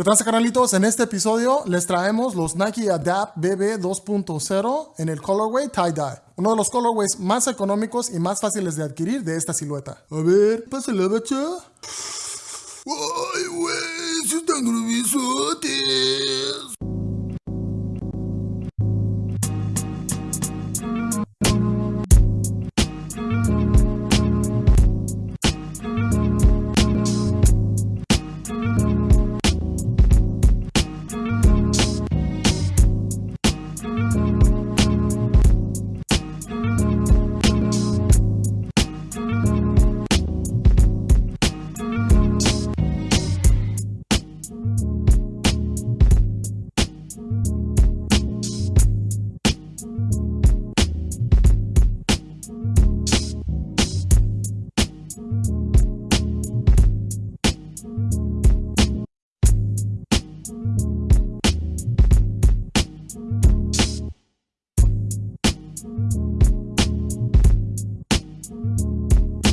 ¿Qué tal, canalitos? En este episodio les traemos los Nike Adapt BB 2.0 en el colorway tie-dye. Uno de los colorways más económicos y más fáciles de adquirir de esta silueta. A ver, pásale, bacha. Ay, güey, si están gruesotes.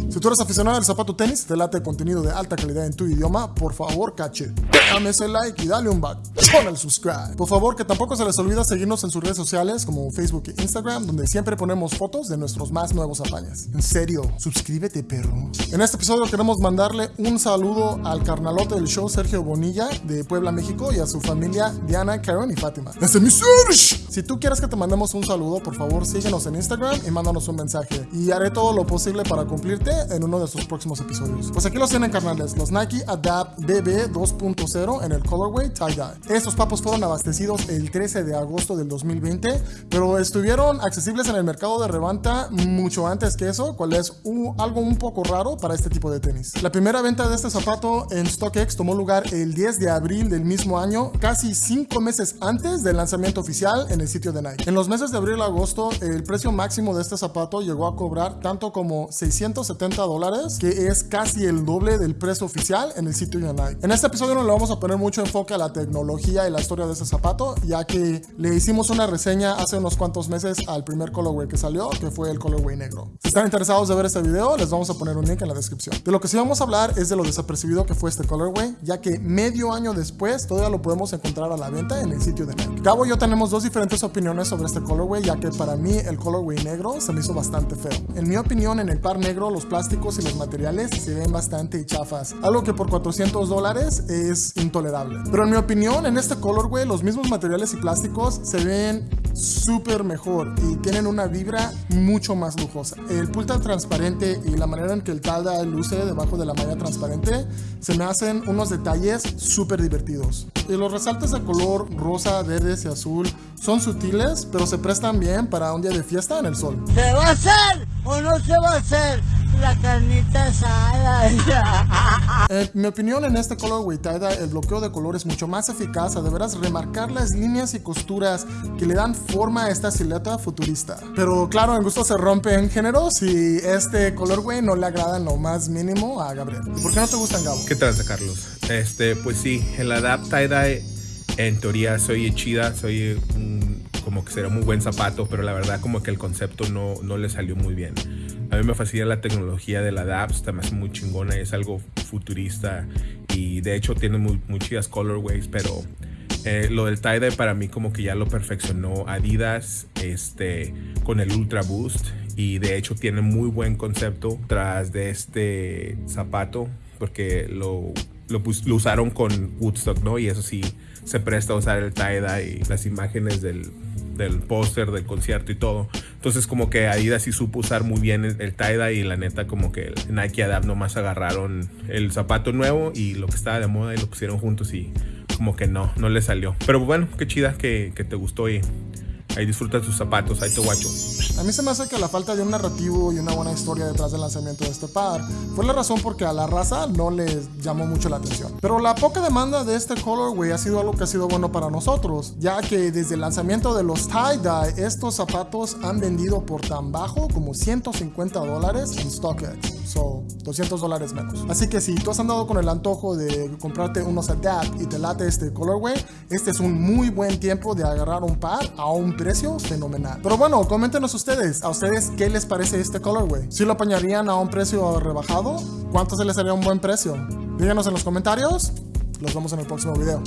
Si tú eres aficionado al zapato tenis, te late contenido de alta calidad en tu idioma, por favor, cache. Dame ese like y dale un back con el subscribe. Por favor, que tampoco se les olvide seguirnos en sus redes sociales como Facebook e Instagram, donde siempre ponemos fotos de nuestros más nuevos apañas. En serio, suscríbete, perro. En este episodio queremos mandarle un saludo al carnalote del show Sergio Bonilla de Puebla, México y a su familia Diana, Karen y Fátima. ¡Ese es mi Serge! Si tú quieres que te mandemos un saludo, por favor síguenos en Instagram y mándanos un mensaje. Y haré todo lo posible para cumplirte en uno de sus próximos episodios. Pues aquí los tienen, carnales, los Nike Adapt BB 2.0 en el colorway tie-dye. Estos papos fueron abastecidos el 13 de agosto del 2020, pero estuvieron accesibles en el mercado de reventa mucho antes que eso, cual es algo un poco raro para este tipo de tenis. La primera venta de este zapato en StockX tomó lugar el 10 de abril del mismo año, casi 5 meses antes del lanzamiento oficial en el sitio de Nike. En los meses de abril a agosto, el precio máximo de este zapato llegó a cobrar tanto como 670 dólares, que es casi el doble del precio oficial en el sitio de Nike. En este episodio no le vamos a poner mucho enfoque a la tecnología y la historia de este zapato, ya que le hicimos una reseña hace unos cuantos meses al primer colorway que salió, que fue el colorway negro. Si están interesados de ver este video, les vamos a poner un link en la descripción. De lo que sí vamos a hablar es de lo desapercibido que fue este colorway, ya que medio año después todavía lo podemos encontrar a la venta en el sitio de Nike. Cabo y yo tenemos dos diferentes opiniones sobre este colorway, ya que para mí el colorway negro se me hizo bastante feo. En mi opinión, en el par negro, los plásticos y los materiales se ven bastante chafas, algo que por 400 dólares es intolerable. Pero en mi opinión, en este colorway, los mismos materiales y plásticos se ven súper mejor y tienen una vibra mucho más lujosa. El pulta transparente y la manera en que el talda luce debajo de la malla transparente se me hacen unos detalles súper divertidos. Y los resaltes de color rosa, verde y azul son sutiles, pero se prestan bien para un día de fiesta en el sol. ¿Se va a hacer o no se va a hacer? La carnita asada. En mi opinión, en este color tie el bloqueo de color es mucho más eficaz a deberás remarcar las líneas y costuras que le dan forma a esta silueta futurista. Pero claro, en gusto se rompen géneros y este colorway no le agrada en lo más mínimo a Gabriel. ¿Y por qué no te gustan, Gabo? ¿Qué tal, Carlos? Este, pues sí, el Adapt Tie-Dye en teoría soy chida, soy un, como que será muy buen zapato, pero la verdad como que el concepto no, no le salió muy bien. A mí me fascina la tecnología de la DAPS, está más muy chingona, es algo futurista y de hecho tiene muy chidas colorways, pero eh, lo del tie-dye para mí como que ya lo perfeccionó Adidas este, con el Ultra Boost y de hecho tiene muy buen concepto tras de este zapato porque lo, lo, lo usaron con Woodstock, ¿no? Y eso sí se presta a usar el tie-dye y las imágenes del del póster del concierto y todo. Entonces como que Adidas sí supo usar muy bien el, el y la neta como que Nike Adapt nomás agarraron el zapato nuevo y lo que estaba de moda y lo pusieron juntos y como que no, no le salió. Pero bueno, qué chida que, que te gustó y ahí disfruta tus zapatos, ahí te guacho. A mí se me hace que la falta de un narrativo y una buena historia detrás del lanzamiento de este par fue la razón por que a la raza no les llamó mucho la atención. Pero la poca demanda de este colorway ha sido algo que ha sido bueno para nosotros, ya que desde el lanzamiento de los tie-dye, estos zapatos han vendido por tan bajo como 150 dólares en StockX. So, 200 dólares menos. Así que si tú has andado con el antojo de comprarte unos Adapt y te late este colorway, este es un muy buen tiempo de agarrar un par a un precio fenomenal. Pero bueno, coméntenos ustedes, ¿a ustedes qué les parece este colorway? ¿Si lo apañarían a un precio rebajado? ¿Cuánto se les haría un buen precio? Díganos en los comentarios Los vemos en el próximo video.